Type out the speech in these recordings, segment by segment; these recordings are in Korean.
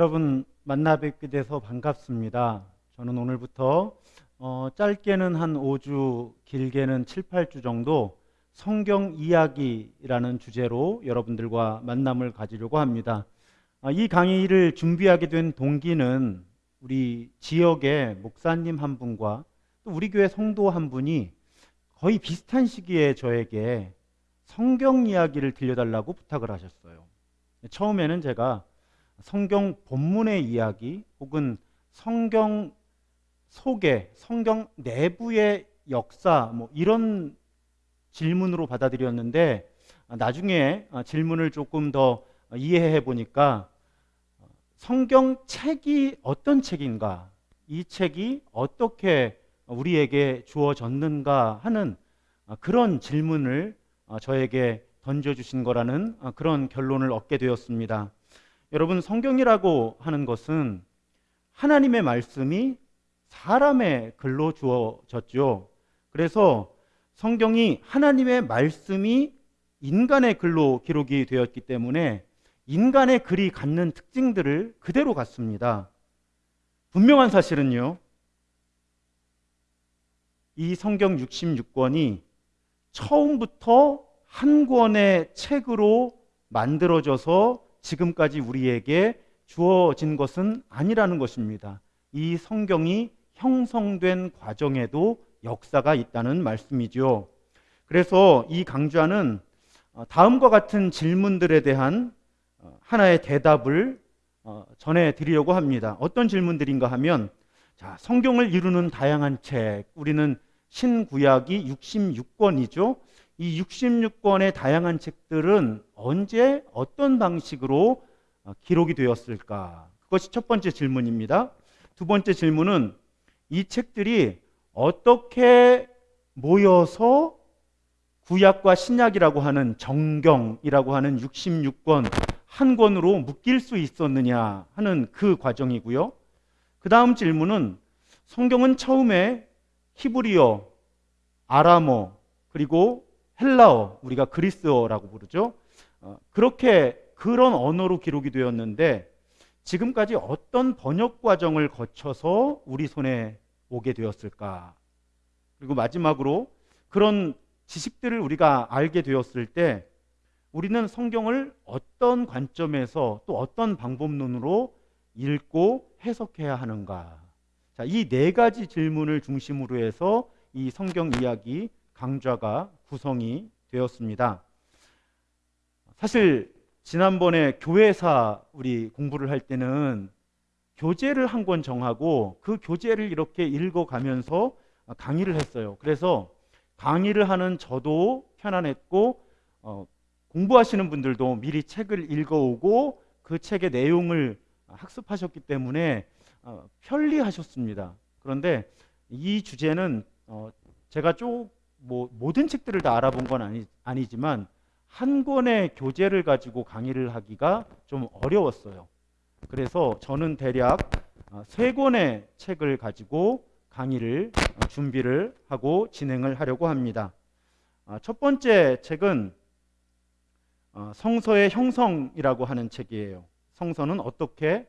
여러분 만나 뵙게 돼서 반갑습니다. 저는 오늘부터 어, 짧게는 한 5주, 길게는 7, 8주 정도 성경 이야기라는 주제로 여러분들과 만남을 가지려고 합니다. 아, 이 강의를 준비하게 된 동기는 우리 지역의 목사님 한 분과 또 우리 교회 성도 한 분이 거의 비슷한 시기에 저에게 성경 이야기를 들려달라고 부탁을 하셨어요. 처음에는 제가 성경 본문의 이야기 혹은 성경 속에 성경 내부의 역사 뭐 이런 질문으로 받아들였는데 나중에 질문을 조금 더 이해해 보니까 성경 책이 어떤 책인가 이 책이 어떻게 우리에게 주어졌는가 하는 그런 질문을 저에게 던져주신 거라는 그런 결론을 얻게 되었습니다. 여러분 성경이라고 하는 것은 하나님의 말씀이 사람의 글로 주어졌죠. 그래서 성경이 하나님의 말씀이 인간의 글로 기록이 되었기 때문에 인간의 글이 갖는 특징들을 그대로 갖습니다. 분명한 사실은요. 이 성경 66권이 처음부터 한 권의 책으로 만들어져서 지금까지 우리에게 주어진 것은 아니라는 것입니다. 이 성경이 형성된 과정에도 역사가 있다는 말씀이죠. 그래서 이 강좌는 어, 다음과 같은 질문들에 대한 어, 하나의 대답을 어, 전해 드리려고 합니다. 어떤 질문들인가 하면 자, 성경을 이루는 다양한 책, 우리는 신구약이 66권이죠. 이 66권의 다양한 책들은 언제 어떤 방식으로 어, 기록이 되었을까? 그것이 첫 번째 질문입니다. 두 번째 질문은 이 책들이 어떻게 모여서 구약과 신약이라고 하는 정경이라고 하는 66권 한 권으로 묶일 수 있었느냐 하는 그 과정이고요. 그 다음 질문은 성경은 처음에 히브리어, 아람어, 그리고 헬라어, 우리가 그리스어라고 부르죠. 어, 그렇게 그런 언어로 기록이 되었는데 지금까지 어떤 번역 과정을 거쳐서 우리 손에 오게 되었을까? 그리고 마지막으로 그런 지식들을 우리가 알게 되었을 때 우리는 성경을 어떤 관점에서 또 어떤 방법론으로 읽고 해석해야 하는가? 자, 이 네 가지 질문을 중심으로 해서 이 성경 이야기 강좌가 구성이 되었습니다. 사실 지난번에 교회사 우리 공부를 할 때는 교재를 한 권 정하고 그 교재를 이렇게 읽어가면서 강의를 했어요. 그래서 강의를 하는 저도 편안했고 어, 공부하시는 분들도 미리 책을 읽어오고 그 책의 내용을 학습하셨기 때문에 어, 편리하셨습니다. 그런데 이 주제는 어, 제가 쭉 뭐 모든 책들을 다 알아본 건 아니, 아니지만 한 권의 교재를 가지고 강의를 하기가 좀 어려웠어요. 그래서 저는 대략 어, 세 권의 책을 가지고 강의를 어, 준비를 하고 진행을 하려고 합니다. 어, 첫 번째 책은 성서의 형성이라고 하는 책이에요. 성서는 어떻게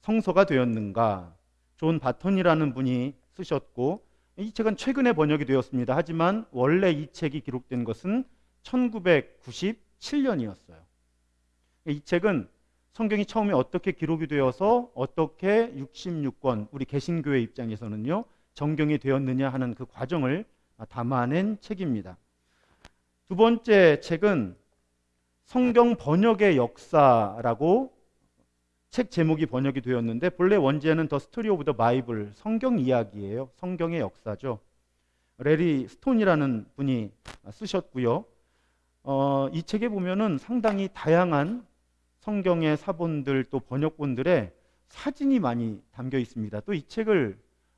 성서가 되었는가? 존 바턴이라는 분이 쓰셨고 이 책은 최근에 번역이 되었습니다. 하지만 원래 이 책이 기록된 것은 1997년이었어요. 이 책은 성경이 처음에 어떻게 기록이 되어서 어떻게 66권 우리 개신교회 입장에서는요 정경이 되었느냐 하는 그 과정을 담아낸 책입니다. 두 번째 책은 성경 번역의 역사라고 책 제목이 번역이 되었는데 본래 원제는 The Story of the Bible 성경 이야기예요. 성경의 역사죠. 레리 스톤이라는 분이 쓰셨고요. 어, 이 책에 보면은 상당히 다양한 성경의 사본들 또 번역본들의 사진이 많이 담겨 있습니다. 또 이 책을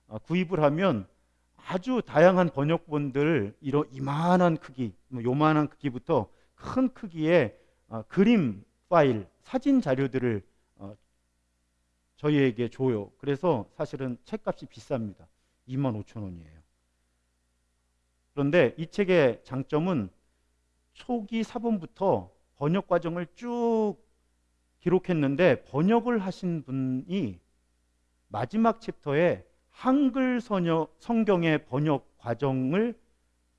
어, 구입을 하면 아주 다양한 번역본들 이런 이만한 크기, 뭐 요만한 크기부터 큰 크기의 어, 그림 파일, 사진 자료들을 저희에게 줘요. 그래서 사실은 책값이 비쌉니다. 2만 5천 원이에요. 그런데 이 책의 장점은 초기 사본부터 번역 과정을 쭉 기록했는데 번역을 하신 분이 마지막 챕터에 한글 선여, 성경의 번역 과정을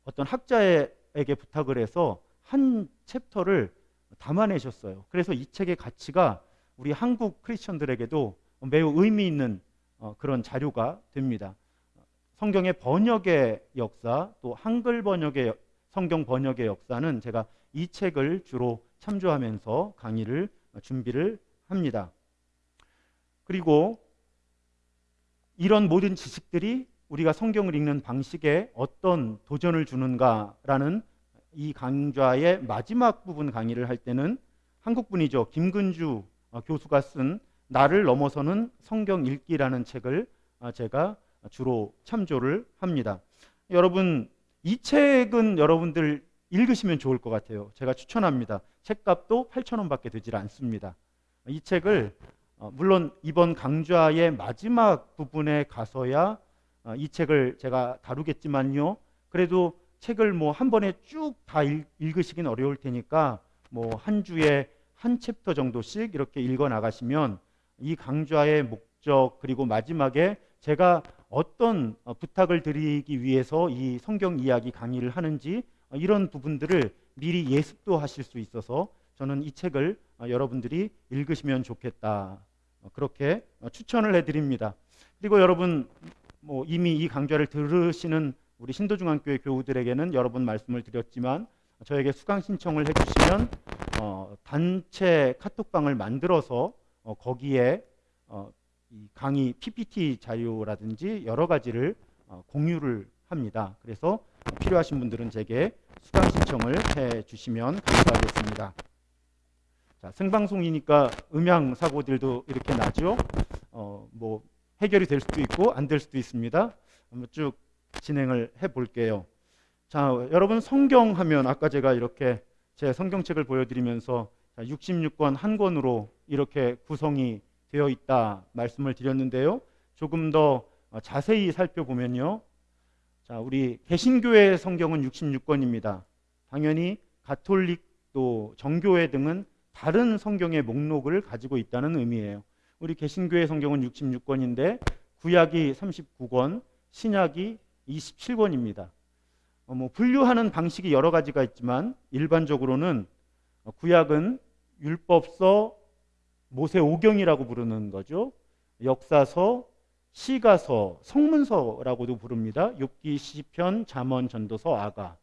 어떤 학자에게 부탁을 해서 한 챕터를 담아내셨어요. 그래서 이 책의 가치가 우리 한국 크리스천들에게도 매우 의미 있는 어, 그런 자료가 됩니다. 성경의 번역의 역사 또 한글 번역의 성경 번역의 역사는 제가 이 책을 주로 참조하면서 강의를 준비를 합니다. 그리고 이런 모든 지식들이 우리가 성경을 읽는 방식에 어떤 도전을 주는가라는 이 강좌의 마지막 부분 강의를 할 때는 한국분이죠. 김근주 어, 교수가 쓴 나를 넘어서는 성경 읽기라는 책을 어, 제가 주로 참조를 합니다. 여러분 이 책은 여러분들 읽으시면 좋을 것 같아요. 제가 추천합니다. 책값도 8,000원밖에 되질 않습니다. 이 책을 어, 물론 이번 강좌의 마지막 부분에 가서야 어, 이 책을 제가 다루겠지만요. 그래도 책을 뭐 한 번에 쭉 다 읽으시긴 어려울 테니까 뭐 한 주에 한 챕터 정도씩 이렇게 읽어 나가시면 이 강좌의 목적 그리고 마지막에 제가 어떤 어, 부탁을 드리기 위해서 이 성경 이야기 강의를 하는지 이런 부분들을 미리 예습도 하실 수 있어서 저는 이 책을 여러분들이 읽으시면 좋겠다. 어, 그렇게 어, 추천을 해드립니다. 그리고 여러분 뭐 이미 이 강좌를 들으시는 우리 신도중앙교회 교우들에게는 여러 번 말씀을 드렸지만 저에게 수강 신청을 해주시면 어, 단체 카톡방을 만들어서 어, 거기에 어, 이 강의 PPT 자료라든지 여러 가지를 어, 공유를 합니다. 그래서 필요하신 분들은 제게 수강 신청을 해 주시면 감사하겠습니다. 자, 생방송이니까 음향 사고들도 이렇게 나죠. 어, 뭐 해결이 될 수도 있고 안 될 수도 있습니다. 한번 쭉 진행을 해 볼게요. 자, 여러분 성경 하면 아까 제가 이렇게 제 성경책을 보여드리면서 66권 한 권으로 이렇게 구성이 되어 있다 말씀을 드렸는데요. 조금 더 자세히 살펴보면요. 자, 우리 개신교회 성경은 66권입니다. 당연히 가톨릭 또 정교회 등은 다른 성경의 목록을 가지고 있다는 의미예요. 우리 개신교회 성경은 66권인데 구약이 39권, 신약이 27권입니다. 어, 뭐 분류하는 방식이 여러 가지가 있지만 일반적으로는 구약은 율법서, 모세 오경이라고 부르는 거죠. 역사서, 시가서, 성문서라고도 부릅니다. 욥기, 시편, 잠언, 전도서, 아가.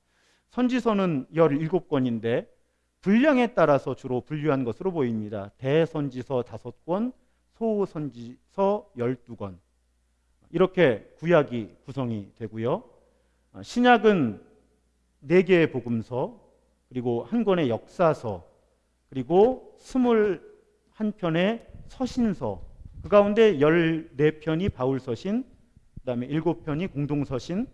선지서는 17권인데 분량에 따라서 주로 분류한 것으로 보입니다. 대선지서 5권, 소선지서 12권. 이렇게 구약이 구성이 되고요. 아, 신약은 4개의 복음서, 그리고 한 권의 역사서, 그리고 21편의 서신서, 그 가운데 14편이 바울서신, 그 다음에 7편이 공동서신.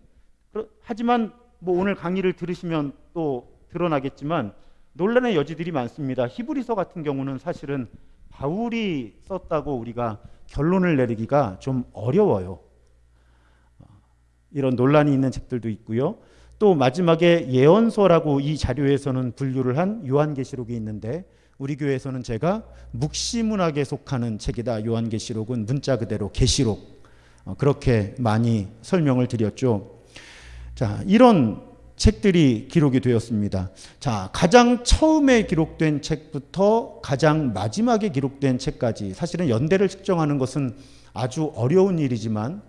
하지만 뭐 오늘 강의를 들으시면 또 드러나겠지만 논란의 여지들이 많습니다. 히브리서 같은 경우는 사실은 바울이 썼다고 우리가 결론을 내리기가 좀 어려워요. 이런 논란이 있는 책들도 있고요. 또 마지막에 예언서라고 이 자료에서는 분류를 한 요한계시록이 있는데 우리 교회에서는 제가 묵시문학에 속하는 책이다. 요한계시록은 문자 그대로 계시록 어, 그렇게 많이 설명을 드렸죠. 자, 이런 책들이 기록이 되었습니다. 자, 가장 처음에 기록된 책부터 가장 마지막에 기록된 책까지 사실은 연대를 측정하는 것은 아주 어려운 일이지만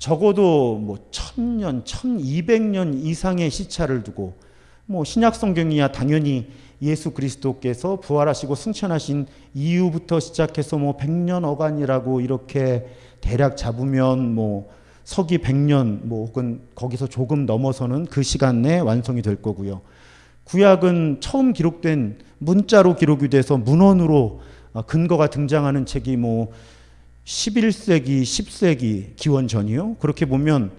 적어도 뭐 천년, 천이백 년 이상의 시차를 두고 뭐 신약 성경이야 당연히 예수 그리스도께서 부활하시고 승천하신 이후부터 시작해서 뭐 백년 어간이라고 이렇게 대략 잡으면 뭐 서기 100년 뭐 혹은 거기서 조금 넘어서는 그 시간 내에 완성이 될 거고요. 구약은 처음 기록된 문자로 기록이 돼서 문헌으로 어, 근거가 등장하는 책이 뭐 11세기, 10세기 기원 전이요. 그렇게 보면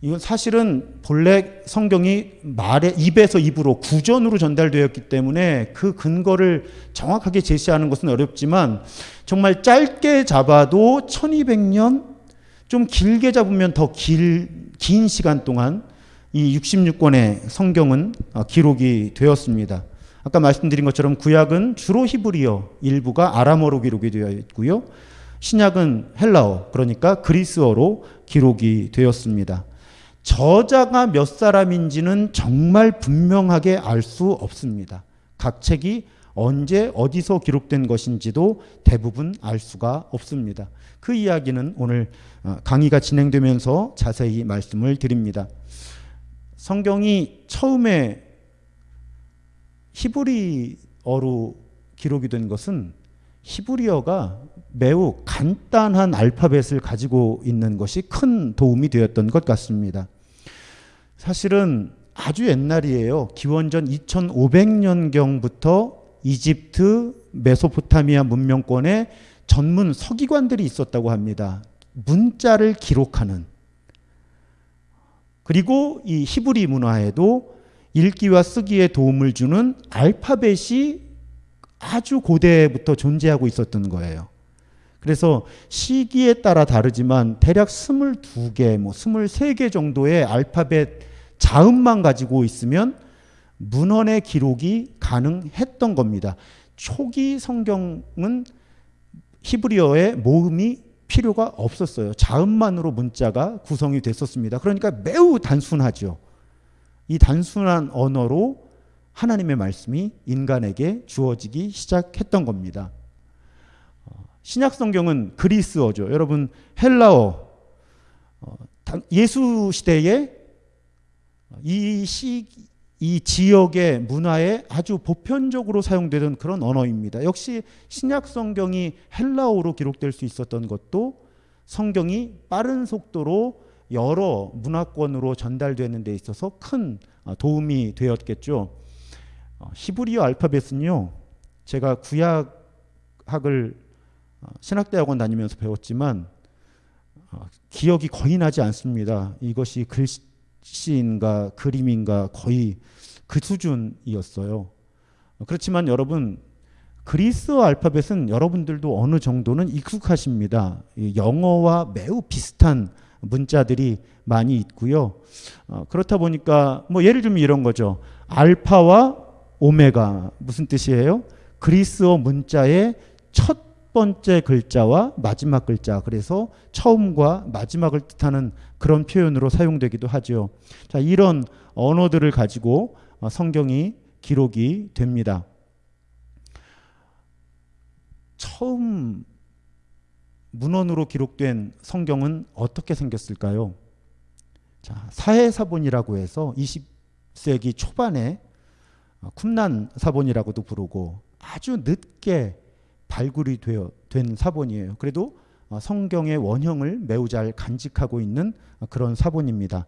이건 사실은 본래 성경이 말에 입에서 입으로 구전으로 전달되었기 때문에 그 근거를 정확하게 제시하는 것은 어렵지만 정말 짧게 잡아도 1200년 좀 길게 잡으면 더긴 시간 동안 이 66권의 성경은 어, 기록이 되었습니다. 아까 말씀드린 것처럼 구약은 주로 히브리어, 일부가 아람어로 기록이 되어 있고요. 신약은 헬라어, 그러니까 그리스어로 기록이 되었습니다. 저자가 몇 사람인지는 정말 분명하게 알 수 없습니다. 각 책이 언제 어디서 기록된 것인지도 대부분 알 수가 없습니다. 그 이야기는 오늘 어, 강의가 진행되면서 자세히 말씀을 드립니다. 성경이 처음에 히브리어로 기록이 된 것은 히브리어가 매우 간단한 알파벳을 가지고 있는 것이 큰 도움이 되었던 것 같습니다. 사실은 아주 옛날이에요. 기원전 2500년경부터 이집트 메소포타미아 문명권에 전문 서기관들이 있었다고 합니다. 문자를 기록하는 그리고 이 히브리 문화에도 읽기와 쓰기에 도움을 주는 알파벳이 아주 고대부터 존재하고 있었던 거예요. 그래서 시기에 따라 다르지만 대략 22개, 뭐 23개 정도의 알파벳 자음만 가지고 있으면 문헌의 기록이 가능했던 겁니다. 초기 성경은 히브리어의 모음이 필요가 없었어요. 자음만으로 문자가 구성이 됐었습니다. 그러니까 매우 단순하죠. 이 단순한 언어로 하나님의 말씀이 인간에게 주어지기 시작했던 겁니다. 신약 성경은 그리스어죠. 여러분 헬라어 어, 예수 시대에 이 시, 이 지역의 문화에 아주 보편적으로 사용되던 그런 언어입니다. 역시 신약 성경이 헬라어로 기록될 수 있었던 것도 성경이 빠른 속도로 여러 문화권으로 전달되는 데 있어서 큰 어, 도움이 되었겠죠. 어, 히브리어 알파벳은요. 제가 구약학을 어, 신학대학원 다니면서 배웠지만 기억이 거의 나지 않습니다. 이것이 글씨 시인가 그림인가 거의 그 수준이었어요. 그렇지만 여러분 그리스어 알파벳은 여러분들도 어느 정도는 익숙하십니다. 영어와 매우 비슷한 문자들이 많이 있고요. 어, 그렇다 보니까 뭐 예를 들면 이런 거죠. 알파와 오메가 무슨 뜻이에요? 그리스어 문자의 첫 번째 글자와 마지막 글자 그래서 처음과 마지막을 뜻하는 그런 표현으로 사용되기도 하죠. 자, 이런 언어들을 가지고 어, 성경이 기록이 됩니다. 처음 문헌으로 기록된 성경은 어떻게 생겼을까요? 자, 사해사본이라고 해서 20세기 초반에 어, 쿰난 사본이라고도 부르고 아주 늦게 발굴이 되어 된 사본이에요. 그래도 어, 성경의 원형을 매우 잘 간직하고 있는 그런 사본입니다.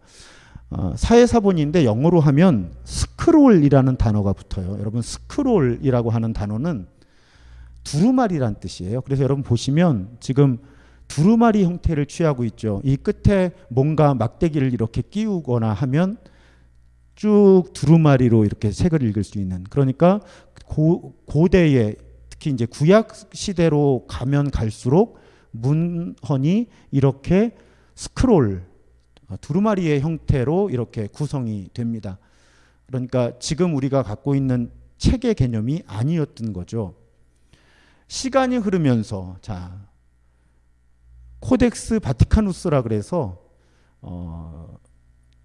어, 사회 사본인데 영어로 하면 스크롤이라는 단어가 붙어요. 여러분 스크롤이라고 하는 단어는 두루마리란 뜻이에요. 그래서 여러분 보시면 지금 두루마리 형태를 취하고 있죠. 이 끝에 뭔가 막대기를 이렇게 끼우거나 하면 쭉 두루마리로 이렇게 책을 읽을 수 있는 그러니까 고, 고대의 특히 이제 구약 시대로 가면 갈수록 문헌이 이렇게 스크롤 어, 두루마리의 형태로 이렇게 구성이 됩니다. 그러니까 지금 우리가 갖고 있는 책의 개념이 아니었던 거죠. 시간이 흐르면서 자 Codex Vaticanus라 그래서 어,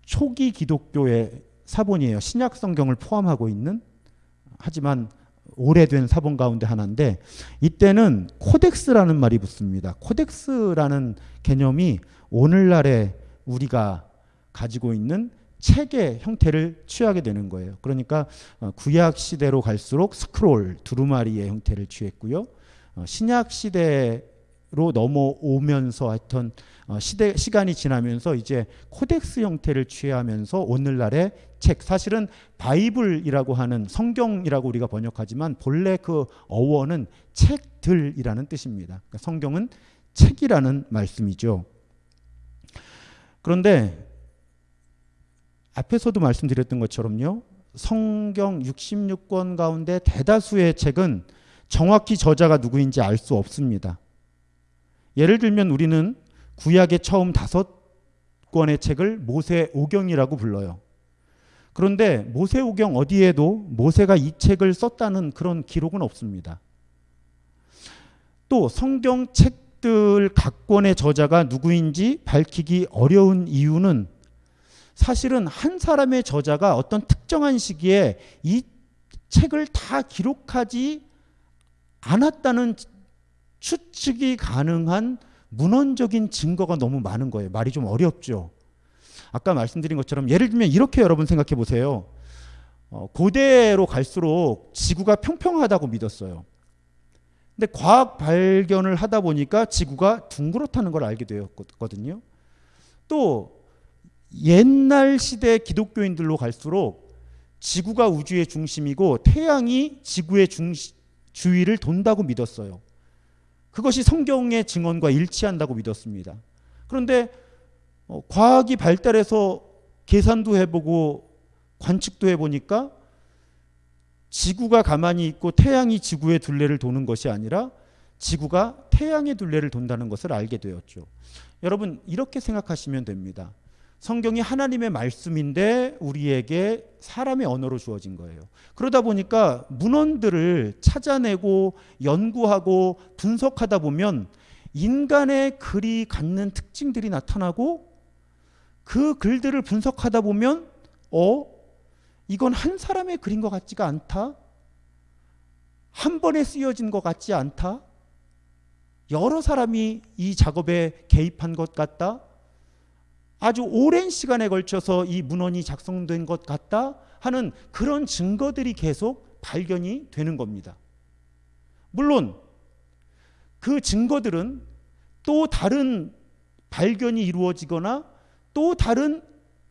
초기 기독교의 사본이에요. 신약 성경을 포함하고 있는 하지만 오래된 사본 가운데 하나인데 이때는 codex라는 말이 붙습니다. codex라는 개념이 오늘날의 우리가 가지고 있는 책의 형태를 취하게 되는 거예요. 그러니까 어, 구약 시대로 갈수록 스크롤 두루마리의 형태를 취했고요. 어, 신약 시대 로 넘어오면서 하여튼 어, 시대 시간이 지나면서 이제 codex 형태를 취하면서 오늘날의 책 사실은 바이블이라고 하는 성경이라고 우리가 번역하지만 본래 그 어원은 책들이라는 뜻입니다. 그러니까 성경은 책이라는 말씀이죠. 그런데 앞에서도 말씀드렸던 것처럼요. 성경 66권 가운데 대다수의 책은 정확히 저자가 누구인지 알 수 없습니다. 예를 들면 우리는 구약의 처음 다섯 권의 책을 모세 오경이라고 불러요. 그런데 모세오경 어디에도 모세가 이 책을 썼다는 그런 기록은 없습니다. 또 성경 책들 각 권의 저자가 누구인지 밝히기 어려운 이유는 사실은 한 사람의 저자가 어떤 특정한 시기에 이 책을 다 기록하지 않았다는 추측이 가능한 문헌적인 증거가 너무 많은 거예요. 말이 좀 어렵죠. 아까 말씀드린 것처럼 예를 들면 이렇게 여러분 생각해 보세요. 어, 고대로 갈수록 지구가 평평하다고 믿었어요. 근데 과학 발견을 하다 보니까 지구가 둥그렇다는 걸 알게 되었거든요. 또 옛날 시대 기독교인들로 갈수록 지구가 우주의 중심이고 태양이 지구의 중시, 주위를 돈다고 믿었어요. 그것이 성경의 증언과 일치한다고 믿었습니다. 그런데 어, 과학이 발달해서 계산도 해보고 관측도 해보니까 지구가 가만히 있고 태양이 지구의 둘레를 도는 것이 아니라 지구가 태양의 둘레를 돈다는 것을 알게 되었죠. 여러분 이렇게 생각하시면 됩니다. 성경이 하나님의 말씀인데 우리에게 사람의 언어로 주어진 거예요. 그러다 보니까 문헌들을 찾아내고 연구하고 분석하다 보면 인간의 글이 갖는 특징들이 나타나고 그 글들을 분석하다 보면 어 이건 한 사람의 글인 것 같지가 않다. 한 번에 쓰여진 것 같지 않다. 여러 사람이 이 작업에 개입한 것 같다. 아주 오랜 시간에 걸쳐서 이 문헌이 작성된 것 같다 하는 그런 증거들이 계속 발견이 되는 겁니다. 물론 그 증거들은 또 다른 발견이 이루어지거나 또 다른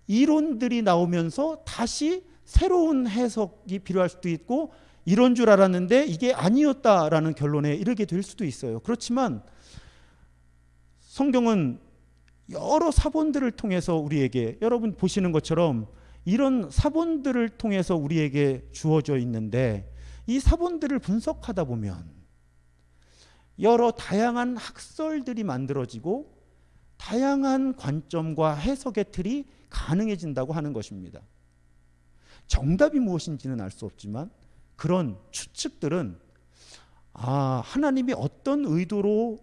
이론들이 나오면서 다시 새로운 해석이 필요할 수도 있고 이런 줄 알았는데 이게 아니었다라는 결론에 이르게 될 수도 있어요. 그렇지만 성경은 여러 사본들을 통해서 우리에게 여러분 보시는 것처럼 이런 사본들을 통해서 우리에게 주어져 있는데 이 사본들을 분석하다 보면 여러 다양한 학설들이 만들어지고 다양한 관점과 해석의 틀이 가능해진다고 하는 것입니다. 정답이 무엇인지는 알 수 없지만 그런 추측들은 아, 하나님이 어떤 의도로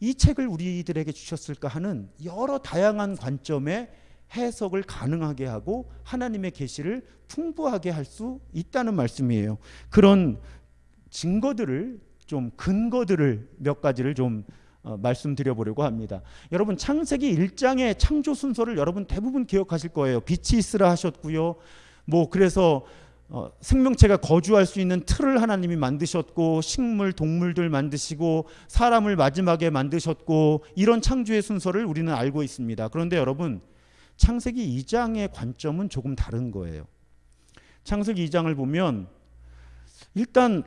이 책을 우리들에게 주셨을까 하는 여러 다양한 관점의 해석을 가능하게 하고 하나님의 계시를 풍부하게 할 수 있다는 말씀이에요. 그런 증거들을 좀 근거들을 몇 가지를 좀 어, 말씀드려 보려고 합니다. 여러분 창세기 1장의 창조 순서를 여러분 대부분 기억하실 거예요. 빛이 있으라 하셨고요. 뭐 그래서 어, 생명체가 거주할 수 있는 틀을 하나님이 만드셨고 식물, 동물들 만드시고 사람을 마지막에 만드셨고 이런 창조의 순서를 우리는 알고 있습니다. 그런데 여러분 창세기 2장의 관점은 조금 다른 거예요. 창세기 2장을 보면 일단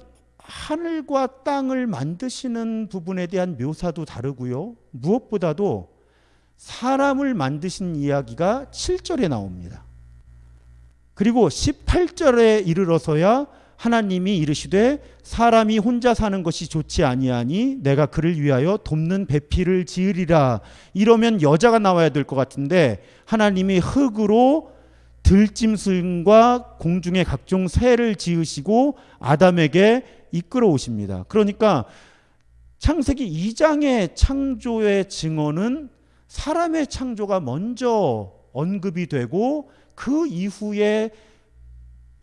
하늘과 땅을 만드시는 부분에 대한 묘사도 다르고요. 무엇보다도 사람을 만드신 이야기가 7절에 나옵니다. 그리고 18절에 이르러서야 하나님이 이르시되 사람이 혼자 사는 것이 좋지 아니하니 내가 그를 위하여 돕는 배필을 지으리라 이러면 여자가 나와야 될 것 같은데 하나님이 흙으로 들짐승과 공중의 각종 새를 지으시고 아담에게 이끌어 오십니다. 그러니까 창세기 2장의 창조의 증언은 사람의 창조가 먼저 언급이 되고 그 이후에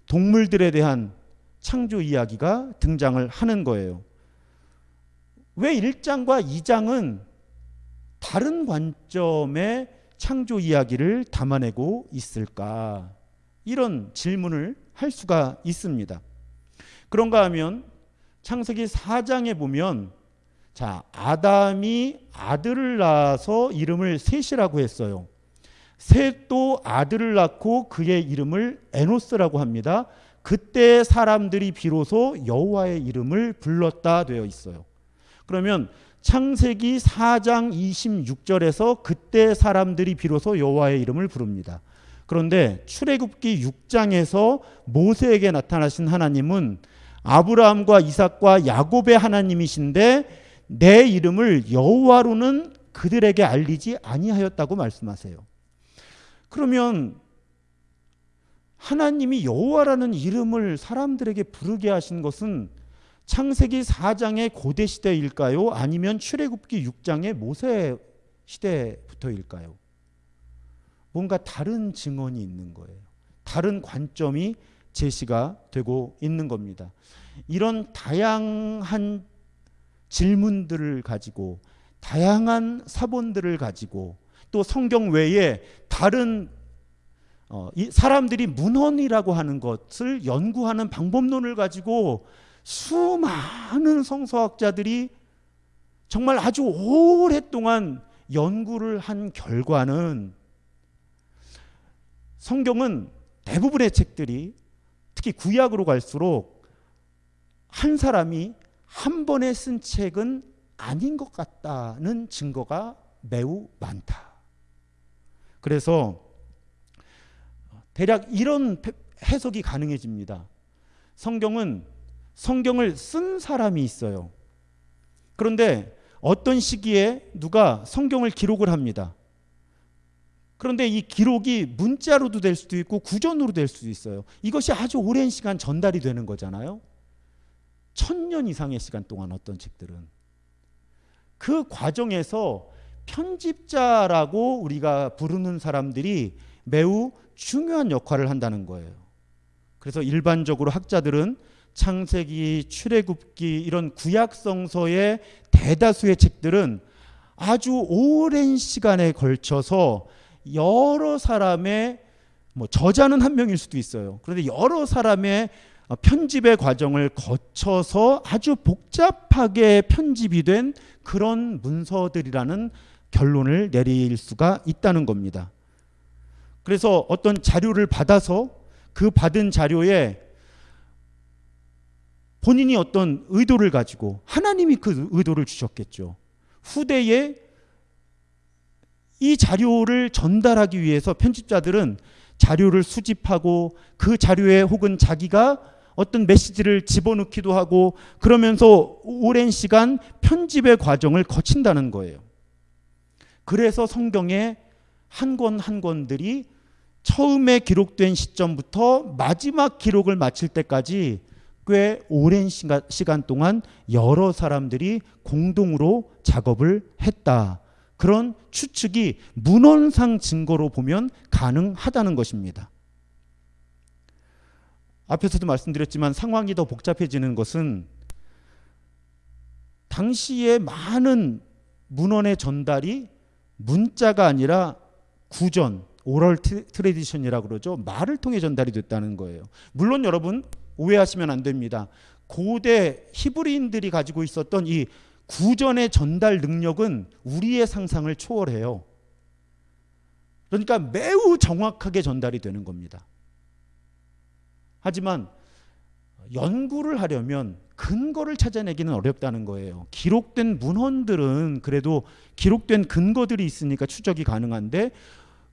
동물들에 대한 창조 이야기가 등장을 하는 거예요. 왜 1장과 2장은 다른 관점의 창조 이야기를 담아내고 있을까? 이런 질문을 할 수가 있습니다. 그런가 하면 창세기 4장에 보면 자, 아담이 아들을 낳아서 이름을 셋이라고 했어요. 셋도 아들을 낳고 그의 이름을 에노스라고 합니다. 그때 사람들이 비로소 여호와의 이름을 불렀다 되어 있어요. 그러면 창세기 4장 26절에서 그때 사람들이 비로소 여호와의 이름을 부릅니다. 그런데 출애굽기 6장에서 모세에게 나타나신 하나님은 아브라함과 이삭과 야곱의 하나님이신데 내 이름을 여호와로는 그들에게 알리지 아니하였다고 말씀하세요. 그러면 하나님이 여호와라는 이름을 사람들에게 부르게 하신 것은 창세기 4장의 고대 시대일까요? 아니면 출애굽기 6장의 모세 시대부터일까요? 뭔가 다른 증언이 있는 거예요. 다른 관점이 제시가 되고 있는 겁니다. 이런 다양한 질문들을 가지고 다양한 사본들을 가지고 또 성경 외에 다른 어, 이 사람들이 문헌이라고 하는 것을 연구하는 방법론을 가지고 수많은 성서학자들이 정말 아주 오랫동안 연구를 한 결과는 성경은 대부분의 책들이 특히 구약으로 갈수록 한 사람이 한 번에 쓴 책은 아닌 것 같다는 증거가 매우 많다. 그래서 대략 이런 해석이 가능해집니다. 성경은 성경을 쓴 사람이 있어요. 그런데 어떤 시기에 누가 성경을 기록을 합니다. 그런데 이 기록이 문자로도 될 수도 있고 구전으로 될 수도 있어요. 이것이 아주 오랜 시간 전달이 되는 거잖아요. 천년 이상의 시간 동안 어떤 책들은 그 과정에서 편집자라고 우리가 부르는 사람들이 매우 중요한 역할을 한다는 거예요. 그래서 일반적으로 학자들은 창세기, 출애굽기 이런 구약 성서의 대다수의 책들은 아주 오랜 시간에 걸쳐서 여러 사람의 뭐 저자는 한 명일 수도 있어요. 그런데 여러 사람의 편집의 과정을 거쳐서 아주 복잡하게 편집이 된 그런 문서들이라는 결론을 내릴 수가 있다는 겁니다. 그래서 어떤 자료를 받아서 그 받은 자료에 본인이 어떤 의도를 가지고 하나님이 그 의도를 주셨겠죠. 후대에 이 자료를 전달하기 위해서 편집자들은 자료를 수집하고 그 자료에 혹은 자기가 어떤 메시지를 집어넣기도 하고 그러면서 오랜 시간 편집의 과정을 거친다는 거예요. 그래서 성경의 한 권 한 권들이 처음에 기록된 시점부터 마지막 기록을 마칠 때까지 꽤 오랜 시간 동안 여러 사람들이 공동으로 작업을 했다. 그런 추측이 문헌상 증거로 보면 가능하다는 것입니다. 앞에서도 말씀드렸지만 상황이 더 복잡해지는 것은 당시에 많은 문헌의 전달이 문자가 아니라 구전, oral tradition이라고 그러죠. 말을 통해 전달이 됐다는 거예요. 물론 여러분 오해하시면 안 됩니다. 고대 히브리인들이 가지고 있었던 이 구전의 전달 능력은 우리의 상상을 초월해요. 그러니까 매우 정확하게 전달이 되는 겁니다. 하지만 연구를 하려면 근거를 찾아내기는 어렵다는 거예요. 기록된 문헌들은 그래도 기록된 근거들이 있으니까 추적이 가능한데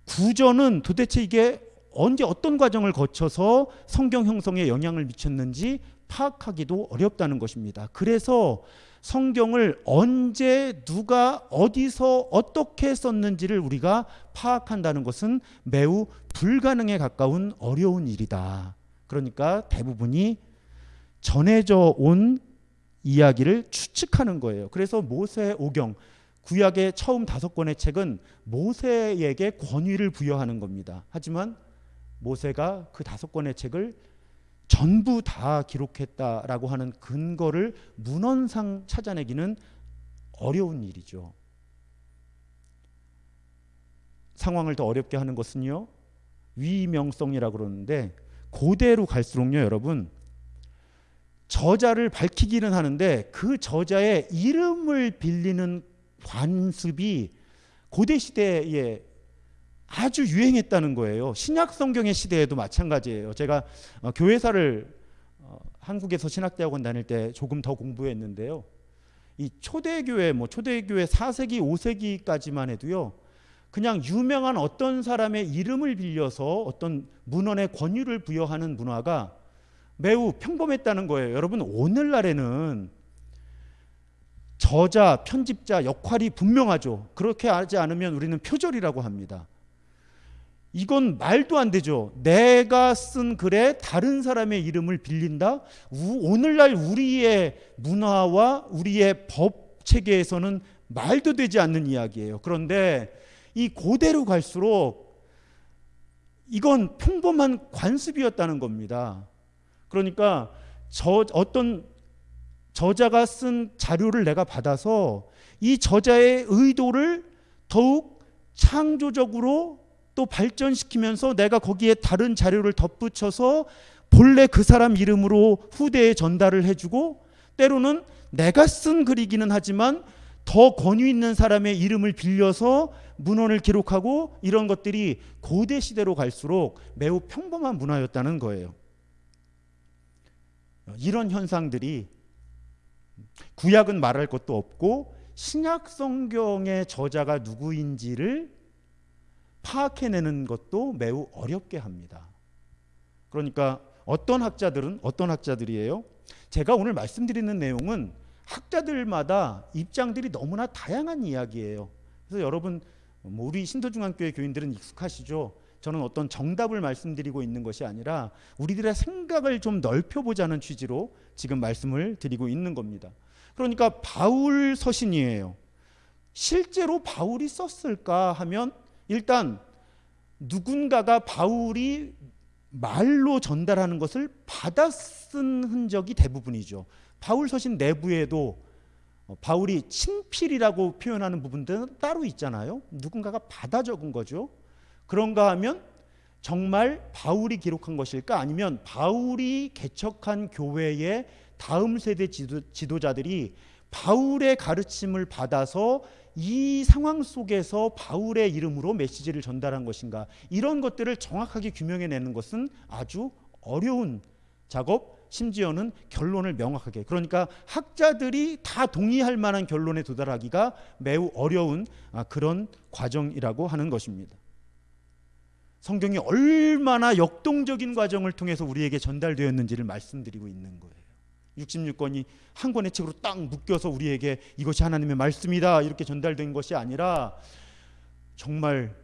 구전은 도대체 이게 언제 어떤 과정을 거쳐서 성경 형성에 영향을 미쳤는지 파악하기도 어렵다는 것입니다. 그래서 성경을 언제 누가 어디서 어떻게 썼는지를 우리가 파악한다는 것은 매우 불가능에 가까운 어려운 일이다. 그러니까 대부분이 전해져 온 이야기를 추측하는 거예요. 그래서 모세 오경 구약의 처음 다섯 권의 책은 모세에게 권위를 부여하는 겁니다. 하지만 모세가 그 다섯 권의 책을 전부 다 기록했다라고 하는 근거를 문헌상 찾아내기는 어려운 일이죠. 상황을 더 어렵게 하는 것은요. 위명성이라고 그러는데 고대로 갈수록요, 여러분. 저자를 밝히기는 하는데 그 저자의 이름을 빌리는 관습이 고대 시대에 아주 유행했다는 거예요. 신약 성경의 시대에도 마찬가지예요. 제가 어, 교회사를 어, 한국에서 신학대학원 다닐 때 조금 더 공부했는데요. 이 초대교회 뭐 초대교회 4세기 5세기까지만 해도요. 그냥 유명한 어떤 사람의 이름을 빌려서 어떤 문헌에 권유를 부여하는 문화가 매우 평범했다는 거예요. 여러분 오늘날에는 저자, 편집자 역할이 분명하죠. 그렇게 하지 않으면 우리는 표절이라고 합니다. 이건 말도 안 되죠. 내가 쓴 글에 다른 사람의 이름을 빌린다? 우- 오늘날 우리의 문화와 우리의 법 체계에서는 말도 되지 않는 이야기예요. 그런데 이 고대로 갈수록 이건 평범한 관습이었다는 겁니다. 그러니까 저 어떤 저자가 쓴 자료를 내가 받아서 이 저자의 의도를 더욱 창조적으로 또 발전시키면서 내가 거기에 다른 자료를 덧붙여서 본래 그 사람 이름으로 후대에 전달을 해주고 때로는 내가 쓴 글이기는 하지만 더 권위 있는 사람의 이름을 빌려서 문헌을 기록하고 이런 것들이 고대 시대로 갈수록 매우 평범한 문화였다는 거예요. 이런 현상들이 구약은 말할 것도 없고 신약 성경의 저자가 누구인지를 파악해내는 것도 매우 어렵게 합니다. 그러니까 어떤 학자들은 어떤 학자들이에요? 제가 오늘 말씀드리는 내용은 학자들마다 입장들이 너무나 다양한 이야기예요. 그래서 여러분 뭐 우리 신도중앙교회 교인들은 익숙하시죠. 저는 어떤 정답을 말씀드리고 있는 것이 아니라 우리들의 생각을 좀 넓혀보자는 취지로 지금 말씀을 드리고 있는 겁니다. 그러니까 바울 서신이에요. 실제로 바울이 썼을까 하면 일단 누군가가 바울이 말로 전달하는 것을 받아 쓴 흔적이 대부분이죠. 바울 서신 내부에도 어, 바울이 친필이라고 표현하는 부분들은 따로 있잖아요. 누군가가 받아 적은 거죠. 그런가 하면 정말 바울이 기록한 것일까 아니면 바울이 개척한 교회의 다음 세대 지도, 지도자들이 바울의 가르침을 받아서 이 상황 속에서 바울의 이름으로 메시지를 전달한 것인가 이런 것들을 정확하게 규명해내는 것은 아주 어려운 작업 심지어는 결론을 명확하게 그러니까 학자들이 다 동의할 만한 결론에 도달하기가 매우 어려운 아, 그런 과정이라고 하는 것입니다. 성경이 얼마나 역동적인 과정을 통해서 우리에게 전달되었는지를 말씀드리고 있는 거예요. 66권이 한 권의 책으로 딱 묶여서 우리에게 이것이 하나님의 말씀이다 이렇게 전달된 것이 아니라 정말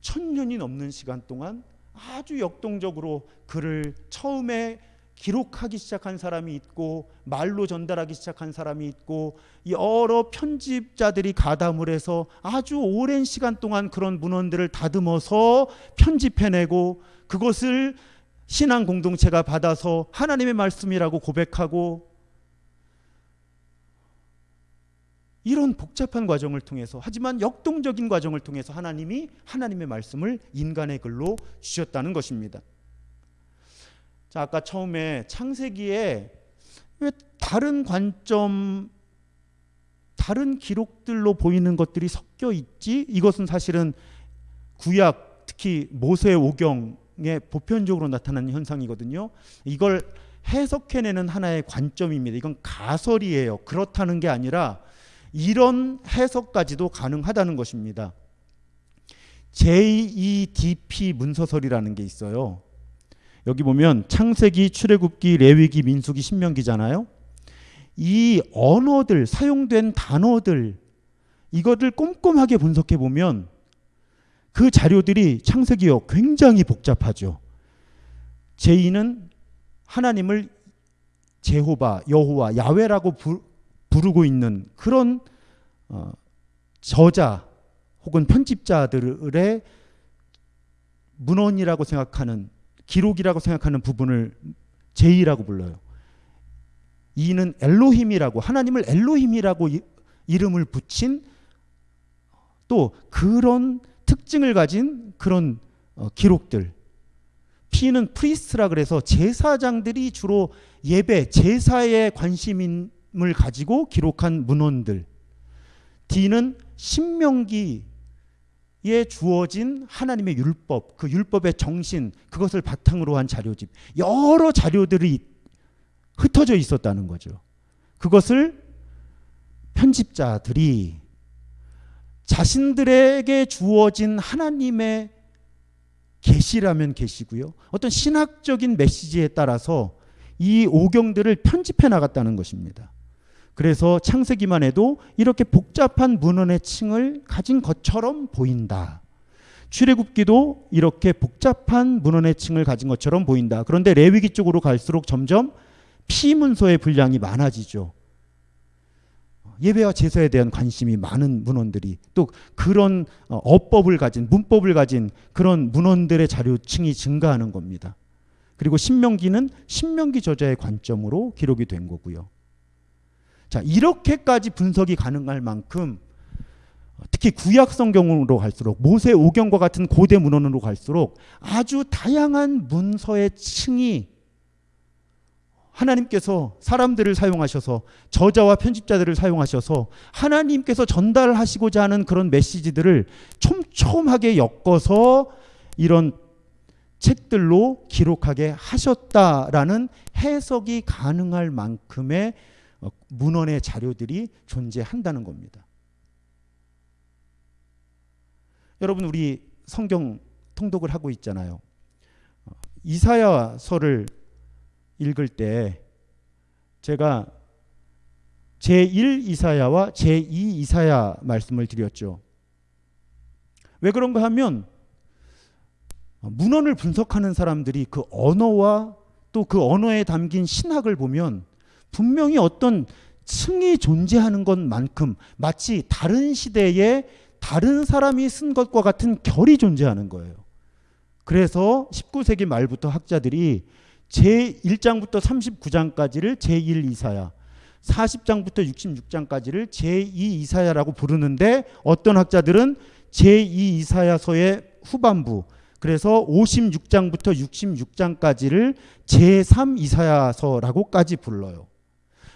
천년이 넘는 시간 동안 아주 역동적으로 글을 처음에 기록하기 시작한 사람이 있고 말로 전달하기 시작한 사람이 있고 여러 편집자들이 가담을 해서 아주 오랜 시간 동안 그런 문헌들을 다듬어서 편집해내고 그것을 신앙 공동체가 받아서 하나님의 말씀이라고 고백하고 이런 복잡한 과정을 통해서 하지만 역동적인 과정을 통해서 하나님이 하나님의 말씀을 인간의 글로 주셨다는 것입니다. 자, 아까 처음에 창세기에 왜 다른 관점 다른 기록들로 보이는 것들이 섞여 있지? 이것은 사실은 구약 특히 모세 오경 에 보편적으로 나타나는 현상이거든요. 이걸 해석해내는 하나의 관점입니다. 이건 가설이에요. 그렇다는 게 아니라 이런 해석까지도 가능하다는 것입니다. JEDP 문서설이라는 게 있어요. 여기 보면 창세기, 출애굽기, 레위기, 민수기, 신명기잖아요. 이 언어들 사용된 단어들 이것을 꼼꼼하게 분석해 보면 그 자료들이 창세기요 굉장히 복잡하죠. 제2는 하나님을 제호바, 여호와, 야훼라고 부, 부르고 있는 그런 어, 저자 혹은 편집자들의 문헌이라고 생각하는 기록이라고 생각하는 부분을 제이라고 불러요. 이는 엘로힘이라고 하나님을 엘로힘이라고 이, 이름을 붙인 또 그런 특징을 가진 그런 어, 기록들. P는 프리스트라 그래서 제사장들이 주로 예배 제사에 관심을 가지고 기록한 문헌들. D는 신명기에 주어진 하나님의 율법, 그 율법의 정신, 그것을 바탕으로 한 자료집. 여러 자료들이 흩어져 있었다는 거죠. 그것을 편집자들이 자신들에게 주어진 하나님의 계시라면 계시고요. 어떤 신학적인 메시지에 따라서 이 오경들을 편집해 나갔다는 것입니다. 그래서 창세기만 해도 이렇게 복잡한 문헌의 층을 가진 것처럼 보인다. 출애굽기도 이렇게 복잡한 문헌의 층을 가진 것처럼 보인다. 그런데 레위기 쪽으로 갈수록 점점 피문서의 분량이 많아지죠. 예배와 제사에 대한 관심이 많은 문헌들이 또 그런 어, 어법을 가진 문법을 가진 그런 문헌들의 자료층이 증가하는 겁니다. 그리고 신명기는 신명기 저자의 관점으로 기록이 된 거고요. 자, 이렇게까지 분석이 가능할 만큼 특히 구약 성경으로 갈수록 모세 오경과 같은 고대 문헌으로 갈수록 아주 다양한 문서의 층이 하나님께서 사람들을 사용하셔서 저자와 편집자들을 사용하셔서 하나님께서 전달하시고자 하는 그런 메시지들을 촘촘하게 엮어서 이런 책들로 기록하게 하셨다라는 해석이 가능할 만큼의 어, 문헌의 자료들이 존재한다는 겁니다. 여러분 우리 성경 통독을 하고 있잖아요. 어, 이사야서를 읽을 때 제가 제1 이사야와 제2 이사야 말씀을 드렸죠. 왜 그런가 하면 문헌을 분석하는 사람들이 그 언어와 또 그 언어에 담긴 신학을 보면 분명히 어떤 층이 존재하는 것만큼 마치 다른 시대에 다른 사람이 쓴 것과 같은 결이 존재하는 거예요. 그래서 19세기 말부터 학자들이 제1장부터 39장까지를 제1 이사야, 40장부터 66장까지를 제2 이사야라고 부르는데 어떤 학자들은 제2 이사야서의 후반부 그래서 56장부터 66장까지를 제3 이사야서라고까지 불러요.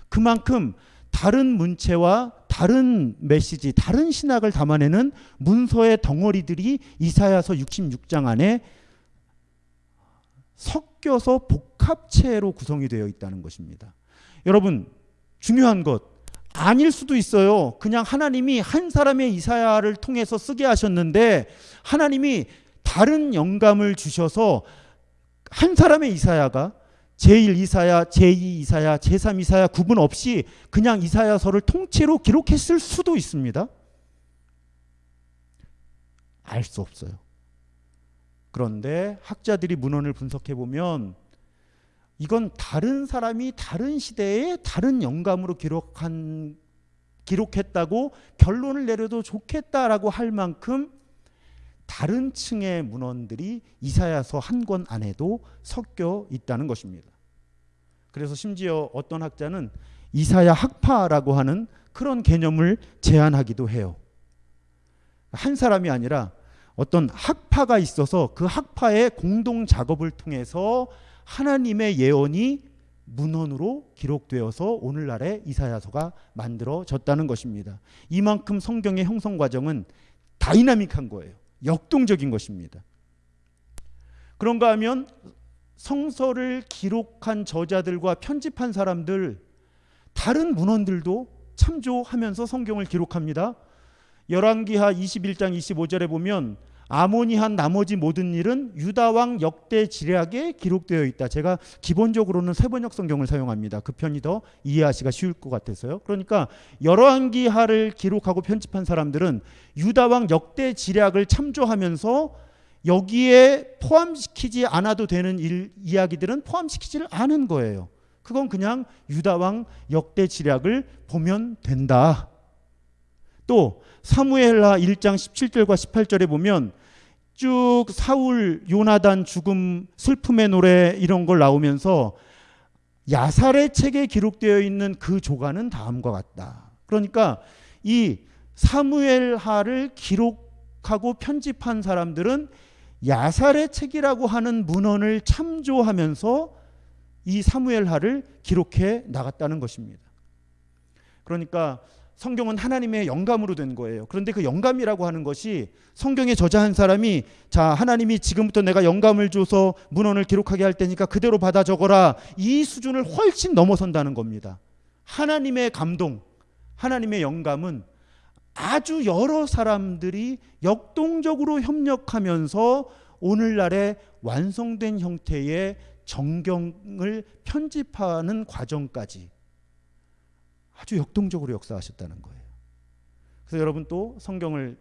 그만큼 다른 문체와 다른 메시지, 다른 신학을 담아내는 문서의 덩어리들이 이사야서 66장 안에 섞 여서 복합체로 구성이 되어 있다는 것입니다. 여러분, 중요한 것 아닐 수도 있어요. 그냥 하나님이 한 사람의 이사야를 통해서 쓰게 하셨는데 하나님이 다른 영감을 주셔서 한 사람의 이사야가 제1 이사야, 제2 이사야, 제3 이사야 구분 없이 그냥 이사야서를 통째로 기록했을 수도 있습니다. 알 수 없어요. 그런데 학자들이 문헌을 분석해 보면 이건 다른 사람이 다른 시대에 다른 영감으로 기록한 기록했다고 결론을 내려도 좋겠다라고 할 만큼 다른 층의 문헌들이 이사야서 한 권 안에도 섞여 있다는 것입니다. 그래서 심지어 어떤 학자는 이사야 학파라고 하는 그런 개념을 제안하기도 해요. 한 사람이 아니라 어떤 학파가 있어서 그 학파의 공동 작업을 통해서 하나님의 예언이 문헌으로 기록되어서 오늘날의 이사야서가 만들어졌다는 것입니다. 이만큼 성경의 형성 과정은 다이나믹한 거예요. 역동적인 것입니다. 그런가 하면 성서를 기록한 저자들과 편집한 사람들 다른 문헌들도 참조하면서 성경을 기록합니다. 열왕기하 21장 25절에 보면 아몬이 한 나머지 모든 일은 유다 왕 역대 지략에 기록되어 있다. 제가 기본적으로는 새번역 성경을 사용합니다. 그 편이 더 이해하시기가 쉬울 것 같아서요. 그러니까 열왕기하를 기록하고 편집한 사람들은 유다 왕 역대 지략을 참조하면서 여기에 포함시키지 않아도 되는 일, 이야기들은 포함시키지를 않은 거예요. 그건 그냥 유다 왕 역대 지략을 보면 된다. 또 사무엘하 1장 17절과 18절에 보면 쭉 사울 요나단 죽음 슬픔의 노래 이런 걸 나오면서 야살의 책에 기록되어 있는 그 조가는 다음과 같다. 그러니까 이 사무엘 하를 기록하고 편집한 사람들은 야살의 책이라고 하는 문헌을 참조하면서 이 사무엘 하를 기록해 나갔다는 것입니다. 그러니까 성경은 하나님의 영감으로 된 거예요. 그런데 그 영감이라고 하는 것이 성경의 저자한 사람이 자, 하나님이 지금부터 내가 영감을 줘서 문헌을 기록하게 할 테니까 그대로 받아 적어라. 이 수준을 훨씬 넘어선다는 겁니다. 하나님의 감동, 하나님의 영감은 아주 여러 사람들이 역동적으로 협력하면서 오늘날의 완성된 형태의 정경을 편집하는 과정까지 아주 역동적으로 역사하셨다는 거예요. 그래서 여러분 또 성경을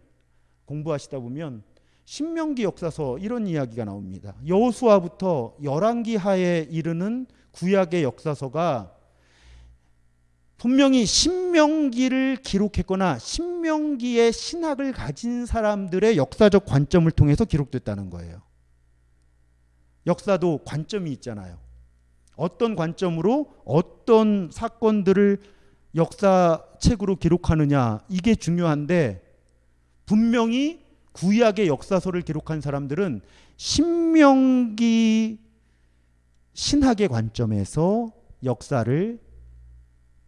공부하시다 보면 신명기 역사서 이런 이야기가 나옵니다. 여호수아부터 열왕기 하에 이르는 구약의 역사서가 분명히 신명기를 기록했거나 신명기의 신학을 가진 사람들의 역사적 관점을 통해서 기록됐다는 거예요. 역사도 관점이 있잖아요. 어떤 관점으로 어떤 사건들을 역사책으로 기록하느냐 이게 중요한데 분명히 구약의 역사서를 기록한 사람들은 신명기 신학의 관점에서 역사를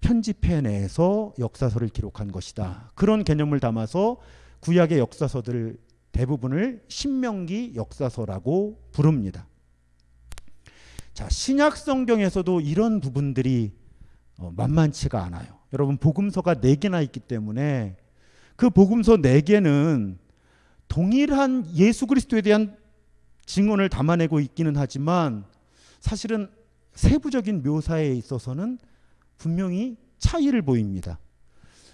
편집해내서 역사서를 기록한 것이다. 그런 개념을 담아서 구약의 역사서들 대부분을 신명기 역사서라고 부릅니다. 자, 신약 성경에서도 이런 부분들이 어, 만만치가 않아요. 여러분 복음서가 네 개나 있기 때문에 그 복음서 네 개는 동일한 예수 그리스도에 대한 증언을 담아내고 있기는 하지만 사실은 세부적인 묘사에 있어서는 분명히 차이를 보입니다.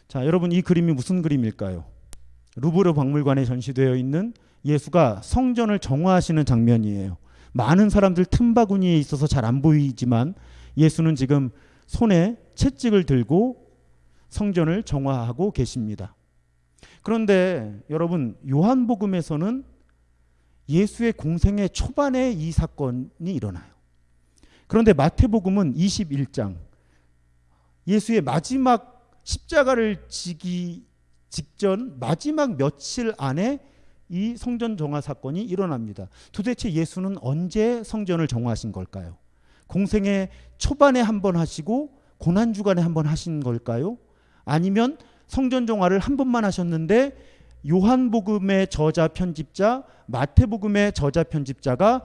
자, 여러분 이 그림이 무슨 그림일까요? 루브르 박물관에 전시되어 있는 예수가 성전을 정화하시는 장면이에요. 많은 사람들 틈바구니에 있어서 잘 안 보이지만 예수는 지금 손에 채찍을 들고 성전을 정화하고 계십니다. 그런데 여러분 요한복음에서는 예수의 공생의 초반에 이 사건이 일어나요. 그런데 마태복음은 21장 예수의 마지막 십자가를 지기 직전 마지막 며칠 안에 이 성전 정화 사건이 일어납니다. 도대체 예수는 언제 성전을 정화하신 걸까요? 공생의 초반에 한 번 하시고 고난 주간에 한 번 하신 걸까요? 아니면 성전 정화를 한 번만 하셨는데 요한복음의 저자 편집자, 마태복음의 저자 편집자가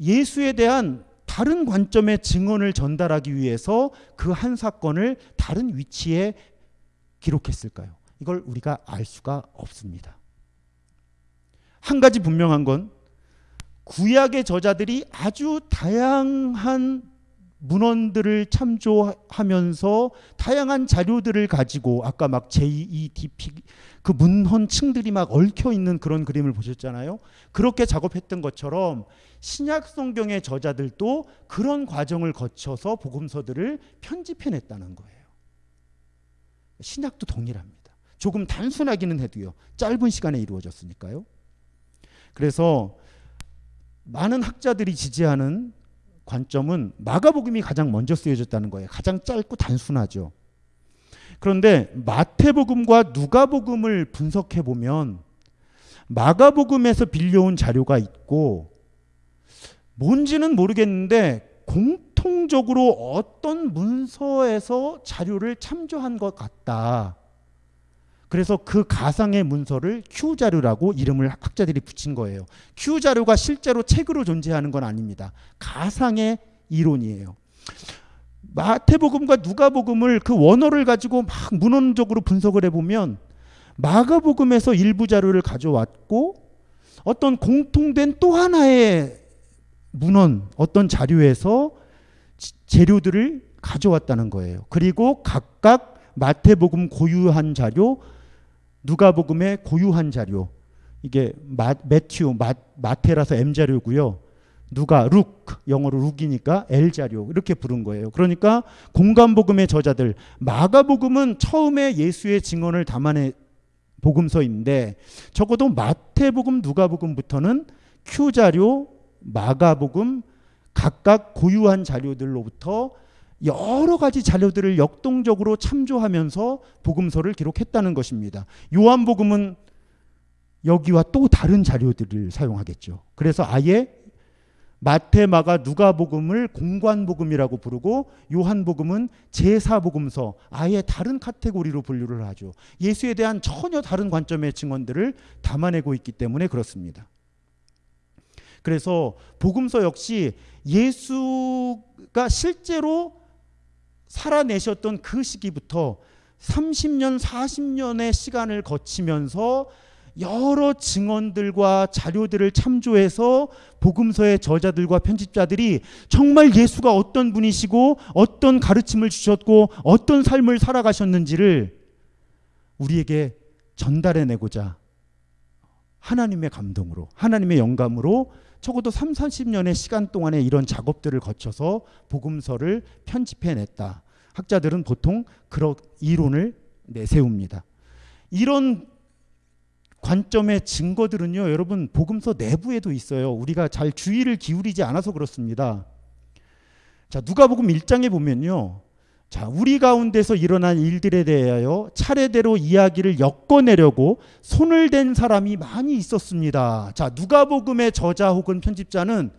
예수에 대한 다른 관점의 증언을 전달하기 위해서 그 한 사건을 다른 위치에 기록했을까요? 이걸 우리가 알 수가 없습니다. 한 가지 분명한 건 구약의 저자들이 아주 다양한 문헌들을 참조하면서 다양한 자료들을 가지고 아까 막 JEDP 그 문헌층들이 막 얽혀 있는 그런 그림을 보셨잖아요. 그렇게 작업했던 것처럼 신약 성경의 저자들도 그런 과정을 거쳐서 복음서들을 편집해냈다는 거예요. 신약도 동일합니다. 조금 단순하기는 해도요. 짧은 시간에 이루어졌으니까요. 그래서 많은 학자들이 지지하는 관점은 마가복음이 가장 먼저 쓰여졌다는 거예요. 가장 짧고 단순하죠. 그런데 마태복음과 누가복음을 분석해 보면 마가복음에서 빌려온 자료가 있고 뭔지는 모르겠는데 공통적으로 어떤 문서에서 자료를 참조한 것 같다. 그래서 그 가상의 문서를 Q 자료라고 이름을 학자들이 붙인 거예요. Q 자료가 실제로 책으로 존재하는 건 아닙니다. 가상의 이론이에요. 마태복음과 누가복음을 그 원어를 가지고 막 문헌적으로 분석을 해보면 마가복음에서 일부 자료를 가져왔고 어떤 공통된 또 하나의 문헌, 어떤 자료에서 재료들을 가져왔다는 거예요. 그리고 각각 마태복음 고유한 자료, 누가복음의 고유한 자료 이게 마, 매튜 마, 마테라서 M 자료고요. 누가 룩 영어로 룩이니까 L 자료 이렇게 부른 거예요. 그러니까 공간복음의 저자들 마가복음은 처음에 예수의 증언을 담아내 복음서인데 적어도 마태복음 누가복음부터는 Q 자료 마가복음 각각 고유한 자료들로부터 여러 가지 자료들을 역동적으로 참조하면서 복음서를 기록했다는 것입니다. 요한복음은 여기와 또 다른 자료들을 사용하겠죠. 그래서 아예 마태, 마가, 누가복음을 공관복음이라고 부르고 요한복음은 제사복음서 아예 다른 카테고리로 분류를 하죠. 예수에 대한 전혀 다른 관점의 증언들을 담아내고 있기 때문에 그렇습니다. 그래서 복음서 역시 예수가 실제로 살아내셨던 그 시기부터 30년, 40년의 시간을 거치면서 여러 증언들과 자료들을 참조해서 복음서의 저자들과 편집자들이 정말 예수가 어떤 분이시고 어떤 가르침을 주셨고 어떤 삶을 살아가셨는지를 우리에게 전달해내고자 하나님의 감동으로 하나님의 영감으로 적어도 3, 40년의 시간 동안에 이런 작업들을 거쳐서 복음서를 편집해냈다. 학자들은 보통 그런 이론을 내세웁니다. 이런 관점의 증거들은요, 여러분 복음서 내부에도 있어요. 우리가 잘 주의를 기울이지 않아서 그렇습니다. 자, 누가복음 1장에 보면요. 자, 우리 가운데서 일어난 일들에 대하여 차례대로 이야기를 엮어내려고 손을 댄 사람이 많이 있었습니다. 자, 누가복음의 저자 혹은 편집자는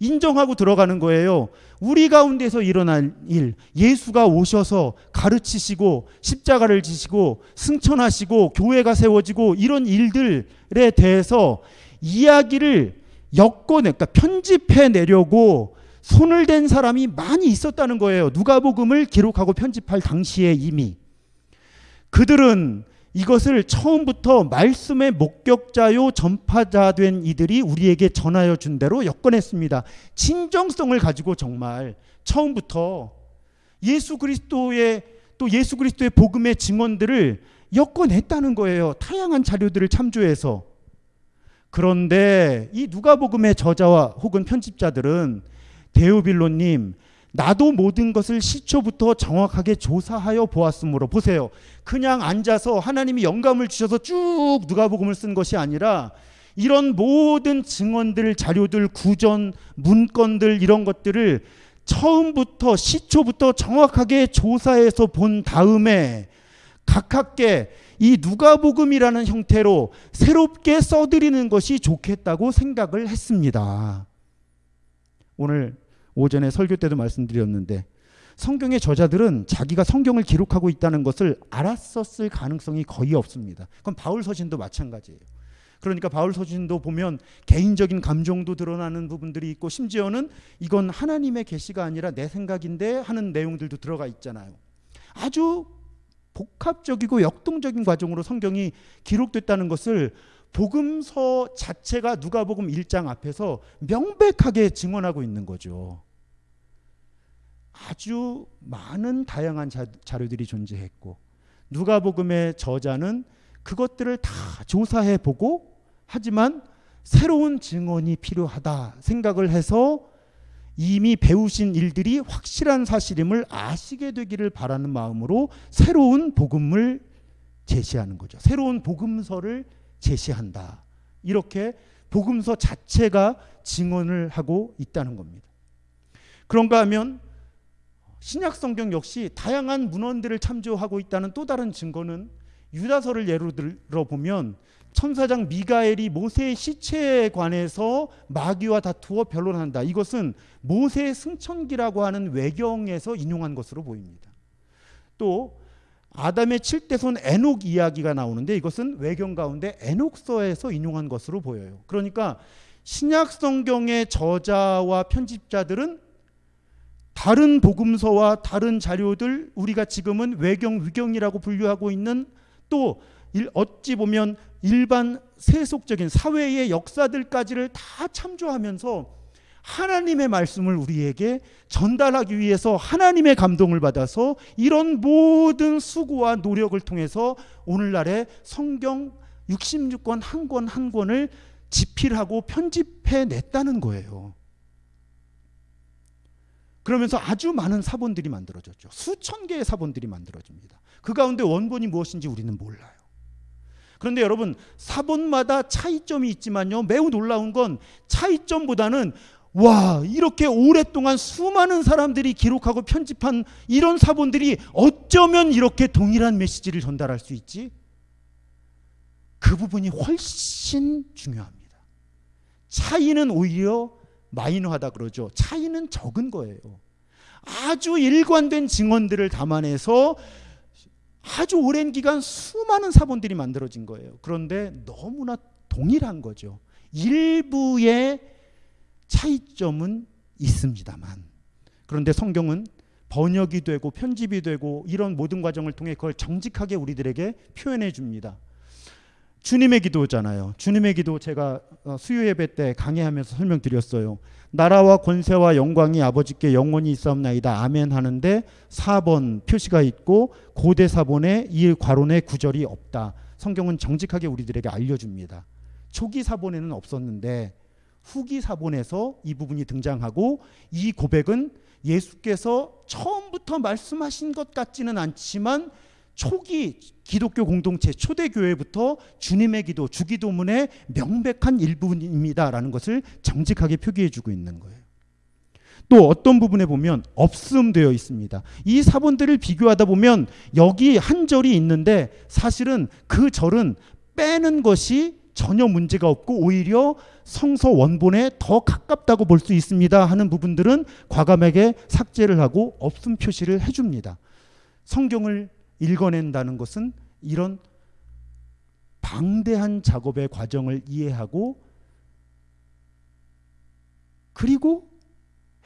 인정하고 들어가는 거예요. 우리 가운데서 일어난 일, 예수가 오셔서 가르치시고 십자가를 지시고 승천하시고 교회가 세워지고 이런 일들에 대해서 이야기를 엮어내, 그러니까 편집해 내려고 손을 댄 사람이 많이 있었다는 거예요. 누가복음을 기록하고 편집할 당시에 이미 그들은 이것을 처음부터 말씀의 목격자요 전파자 된 이들이 우리에게 전하여 준 대로 엮어냈습니다. 진정성을 가지고 정말 처음부터 예수 그리스도의 또 예수 그리스도의 복음의 증언들을 엮어냈다는 거예요. 다양한 자료들을 참조해서. 그런데 이 누가복음의 저자와 혹은 편집자들은 데오빌로님 나도 모든 것을 시초부터 정확하게 조사하여 보았으므로 보세요. 그냥 앉아서 하나님이 영감을 주셔서 쭉 누가복음을 쓴 것이 아니라 이런 모든 증언들, 자료들, 구전, 문건들 이런 것들을 처음부터 시초부터 정확하게 조사해서 본 다음에 가깝게 이 누가복음이라는 형태로 새롭게 써드리는 것이 좋겠다고 생각을 했습니다. 오늘 오전에 설교 때도 말씀드렸는데 성경의 저자들은 자기가 성경을 기록하고 있다는 것을 알았었을 가능성이 거의 없습니다. 그럼 바울 서신도 마찬가지예요. 그러니까 바울 서신도 보면 개인적인 감정도 드러나는 부분들이 있고 심지어는 이건 하나님의 계시가 아니라 내 생각인데 하는 내용들도 들어가 있잖아요. 아주 복합적이고 역동적인 과정으로 성경이 기록됐다는 것을 복음서 자체가 누가복음 1장 앞에서 명백하게 증언하고 있는 거죠. 아주 많은 다양한 자, 자료들이 존재했고 누가복음의 저자는 그것들을 다 조사해 보고 하지만 새로운 증언이 필요하다 생각을 해서 이미 배우신 일들이 확실한 사실임을 아시게 되기를 바라는 마음으로 새로운 복음을 제시하는 거죠. 새로운 복음서를 제시한다. 이렇게 복음서 자체가 증언을 하고 있다는 겁니다. 그런가 하면 신약 성경 역시 다양한 문헌들을 참조하고 있다는 또 다른 증거는 유다서를 예로 들어 보면 천사장 미가엘이 모세의 시체에 관해서 마귀와 다투어 변론한다. 이것은 모세의 승천기라고 하는 외경에서 인용한 것으로 보입니다. 또 아담의 칠대손 에녹 이야기가 나오는데 이것은 외경 가운데 에녹서에서 인용한 것으로 보여요. 그러니까 신약 성경의 저자와 편집자들은 다른 복음서와 다른 자료들 우리가 지금은 외경 위경이라고 분류하고 있는 또 어찌 보면 일반 세속적인 사회의 역사들까지를 다 참조하면서 하나님의 말씀을 우리에게 전달하기 위해서 하나님의 감동을 받아서 이런 모든 수고와 노력을 통해서 오늘날의 성경 66권 한 권한 권을 집필하고 편집해 냈다는 거예요. 그러면서 아주 많은 사본들이 만들어졌죠. 수천 개의 사본들이 만들어집니다. 그 가운데 원본이 무엇인지 우리는 몰라요. 그런데 여러분 사본마다 차이점이 있지만요. 매우 놀라운 건 차이점보다는 와 이렇게 오랫동안 수많은 사람들이 기록하고 편집한 이런 사본들이 어쩌면 이렇게 동일한 메시지를 전달할 수 있지? 그 부분이 훨씬 중요합니다. 차이는 오히려 마이너하다 그러죠. 차이는 적은 거예요. 아주 일관된 증언들을 담아내서 아주 오랜 기간 수많은 사본들이 만들어진 거예요. 그런데 너무나 동일한 거죠. 일부의 차이점은 있습니다만. 그런데 성경은 번역이 되고 편집이 되고 이런 모든 과정을 통해 그걸 정직하게 우리들에게 표현해 줍니다. 주님의 기도잖아요. 주님의 기도 제가 어, 수요 예배 때 강의하면서 설명드렸어요. 나라와 권세와 영광이 아버지께 영원히 있사옵나이다. 아멘 하는데 4번 표시가 있고 고대 사본에 이 과론의 구절이 없다. 성경은 정직하게 우리들에게 알려줍니다. 초기 사본에는 없었는데 후기 사본에서 이 부분이 등장하고 이 고백은 예수께서 처음부터 말씀하신 것 같지는 않지만 초기 기독교 공동체 초대교회부터 주님의 기도 주기도문의 명백한 일부분입니다라는 것을 정직하게 표기해 주고 있는 거예요. 또 어떤 부분에 보면 없음되어 있습니다. 이 사본들을 비교하다 보면 여기 한 절이 있는데 사실은 그 절은 빼는 것이 전혀 문제가 없고 오히려 성서 원본에 더 가깝다고 볼 수 있습니다 하는 부분들은 과감하게 삭제를 하고 없음 표시를 해줍니다. 성경을 읽어낸다는 것은 이런 방대한 작업의 과정을 이해하고 그리고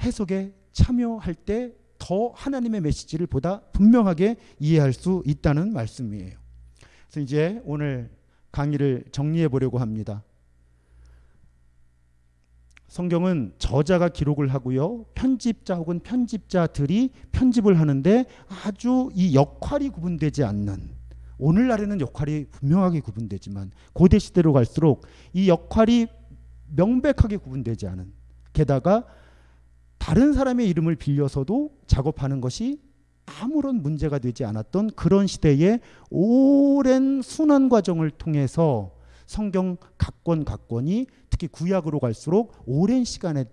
해석에 참여할 때 더 하나님의 메시지를 보다 분명하게 이해할 수 있다는 말씀이에요. 그래서 이제 오늘 강의를 정리해 보려고 합니다. 성경은 저자가 기록을 하고요. 편집자 혹은 편집자들이 편집을 하는데 아주 이 역할이 구분되지 않는 오늘날에는 역할이 분명하게 구분되지만 고대 시대로 갈수록 이 역할이 명백하게 구분되지 않은 게다가 다른 사람의 이름을 빌려서도 작업하는 것이 아무런 문제가 되지 않았던 그런 시대의 오랜 순환 과정을 통해서 성경 각권 각권이 특히 구약으로 갈수록 오랜 시간에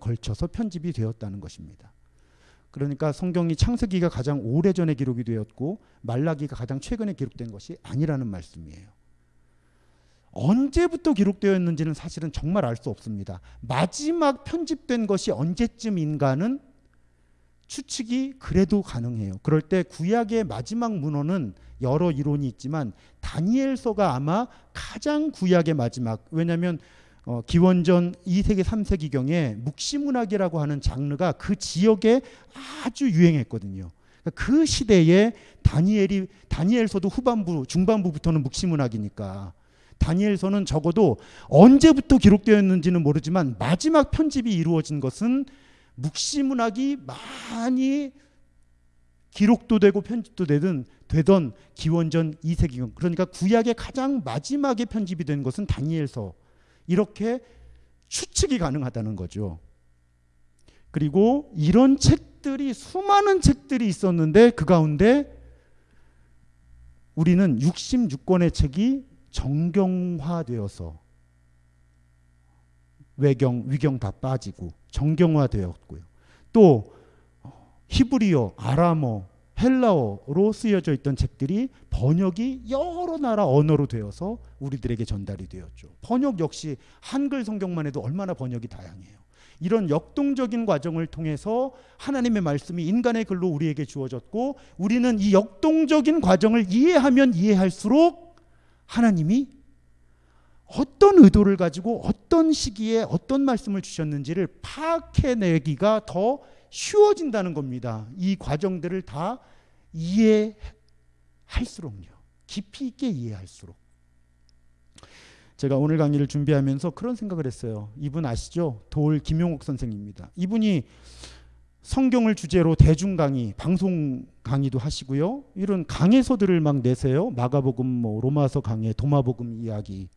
걸쳐서 편집이 되었다는 것입니다. 그러니까 성경이 창세기가 가장 오래전에 기록이 되었고 말라기가 가장 최근에 기록된 것이 아니라는 말씀이에요. 언제부터 기록되었는지는 사실은 정말 알 수 없습니다. 마지막 편집된 것이 언제쯤인가는 추측이 그래도 가능해요. 그럴 때 구약의 마지막 문헌은 여러 이론이 있지만 다니엘서가 아마 가장 구약의 마지막 왜냐하면 어, 기원전 2세기 3세기경에 묵시문학이라고 하는 장르가 그 지역에 아주 유행했거든요. 그러니까 그 시대에 다니엘이 다니엘서도 후반부 중반부부터는 묵시문학이니까 다니엘서는 적어도 언제부터 기록되었는지는 모르지만 마지막 편집이 이루어진 것은 묵시문학이 많이 기록도 되고 편집도 되든 되던 기원전 2세기경 그러니까 구약의 가장 마지막에 편집이 된 것은 다니엘서 이렇게 추측이 가능하다는 거죠. 그리고 이런 책들이 수많은 책들이 있었는데 그 가운데 우리는 66권의 책이 정경화되어서 외경, 위경 다 빠지고 정경화되었고요. 또 히브리어, 아람어, 헬라어로 쓰여져 있던 책들이 번역이 여러 나라 언어로 되어서 우리들에게 전달이 되었죠. 번역 역시 한글 성경만 해도 얼마나 번역이 다양해요. 이런 역동적인 과정을 통해서 하나님의 말씀이 인간의 글로 우리에게 주어졌고 우리는 이 역동적인 과정을 이해하면 이해할수록 하나님이 어떤 의도를 가지고 어떤 시기에 어떤 말씀을 주셨는지를 파악해내기가 더 쉬워진다는 겁니다. 이 과정들을 다 이해할수록요. 깊이 있게 이해할수록. 제가 오늘 강의를 준비하면서 그런 생각을 했어요. 이분 아시죠? 돌 김용옥 선생입니다. 이분이 성경을 주제로 대중 강의, 방송 강의도 하시고요. 이런 강해서들을 막 내세요. 마가복음, 뭐 로마서 강해, 도마복음 이야기.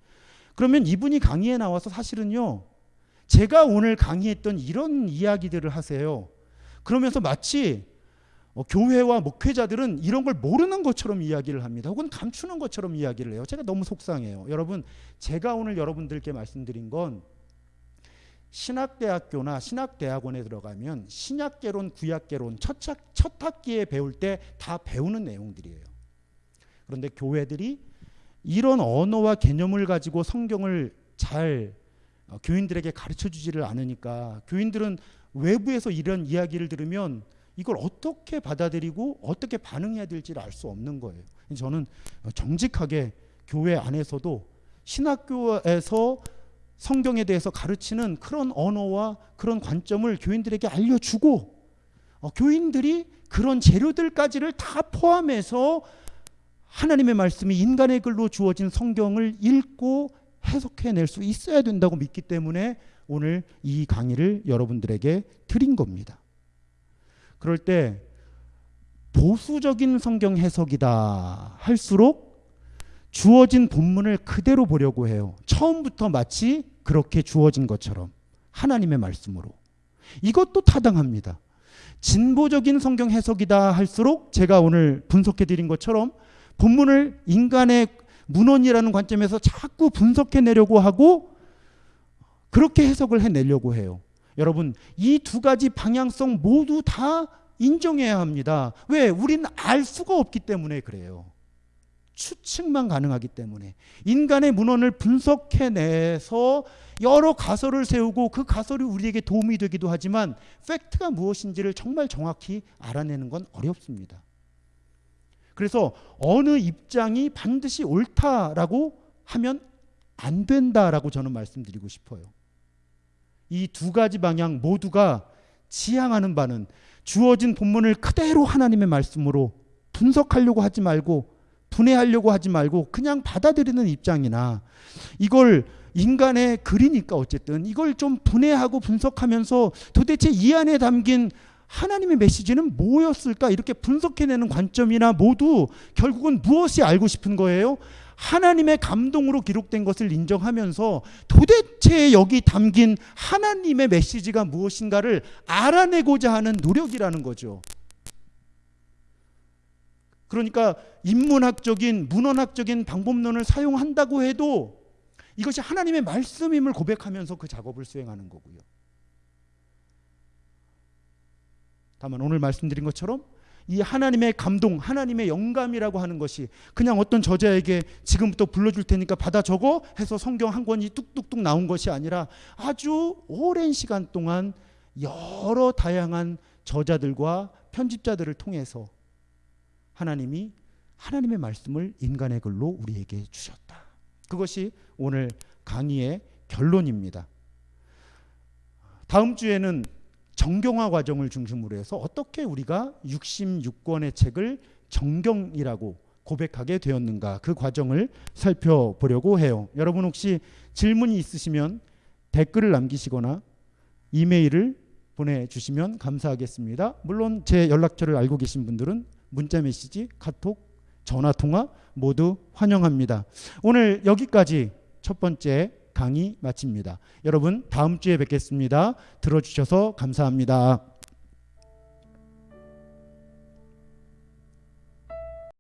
그러면 이분이 강의에 나와서 사실은요. 제가 오늘 강의했던 이런 이야기들을 하세요. 그러면서 마치 어, 교회와 목회자들은 이런 걸 모르는 것처럼 이야기를 합니다. 혹은 감추는 것처럼 이야기를 해요. 제가 너무 속상해요. 여러분, 제가 오늘 여러분들께 말씀드린 건 신학대학교나 신학대학원에 들어가면 신약개론, 구약개론 첫, 첫 학기에 배울 때 다 배우는 내용들이에요. 그런데 교회들이 이런 언어와 개념을 가지고 성경을 잘 어, 교인들에게 가르쳐 주지를 않으니까 교인들은 외부에서 이런 이야기를 들으면 이걸 어떻게 받아들이고 어떻게 반응해야 될지를 알 수 없는 거예요. 저는 정직하게 교회 안에서도 신학교에서 성경에 대해서 가르치는 그런 언어와 그런 관점을 교인들에게 알려주고 어, 교인들이 그런 재료들까지를 다 포함해서 하나님의 말씀이 인간의 글로 주어진 성경을 읽고 해석해낼 수 있어야 된다고 믿기 때문에 오늘 이 강의를 여러분들에게 드린 겁니다. 그럴 때 보수적인 성경 해석이다 할수록 주어진 본문을 그대로 보려고 해요. 처음부터 마치 그렇게 주어진 것처럼 하나님의 말씀으로. 이것도 타당합니다. 진보적인 성경 해석이다 할수록 제가 오늘 분석해 드린 것처럼 본문을 인간의 문헌이라는 관점에서 자꾸 분석해 내려고 하고 그렇게 해석을 해내려고 해요. 여러분, 이 두 가지 방향성 모두 다 인정해야 합니다. 왜? 우리는 알 수가 없기 때문에 그래요. 추측만 가능하기 때문에 인간의 문헌을 분석해내서 여러 가설을 세우고 그 가설이 우리에게 도움이 되기도 하지만 팩트가 무엇인지를 정말 정확히 알아내는 건 어렵습니다. 그래서 어느 입장이 반드시 옳다라고 하면 안 된다라고 저는 말씀드리고 싶어요. 이 두 가지 방향 모두가 지향하는 바는 주어진 본문을 그대로 하나님의 말씀으로 분석하려고 하지 말고 분해하려고 하지 말고 그냥 받아들이는 입장이나 이걸 인간의 글이니까 어쨌든 이걸 좀 분해하고 분석하면서 도대체 이 안에 담긴 하나님의 메시지는 뭐였을까 이렇게 분석해내는 관점이나 모두 결국은 무엇이 알고 싶은 거예요? 하나님의 감동으로 기록된 것을 인정하면서 도대체 여기 담긴 하나님의 메시지가 무엇인가를 알아내고자 하는 노력이라는 거죠. 그러니까 인문학적인 문헌학적인 방법론을 사용한다고 해도 이것이 하나님의 말씀임을 고백하면서 그 작업을 수행하는 거고요. 다만 오늘 말씀드린 것처럼 이 하나님의 감동, 하나님의 영감이라고 하는 것이 그냥 어떤 저자에게 지금부터 불러줄 테니까 받아 적어 해서 성경 한 권이 뚝뚝뚝 나온 것이 아니라 아주 오랜 시간 동안 여러 다양한 저자들과 편집자들을 통해서 하나님이 하나님의 말씀을 인간의 글로 우리에게 주셨다. 그것이 오늘 강의의 결론입니다. 다음 주에는 정경화 과정을 중심으로 해서 어떻게 우리가 66권의 책을 정경이라고 고백하게 되었는가 그 과정을 살펴보려고 해요. 여러분 혹시 질문이 있으시면 댓글을 남기시거나 이메일을 보내주시면 감사하겠습니다. 물론 제 연락처를 알고 계신 분들은 문자 메시지, 카톡, 전화 통화 모두 환영합니다. 오늘 여기까지 첫 번째 강의 마칩니다. 여러분 다음 주에 뵙겠습니다. 들어주셔서 감사합니다.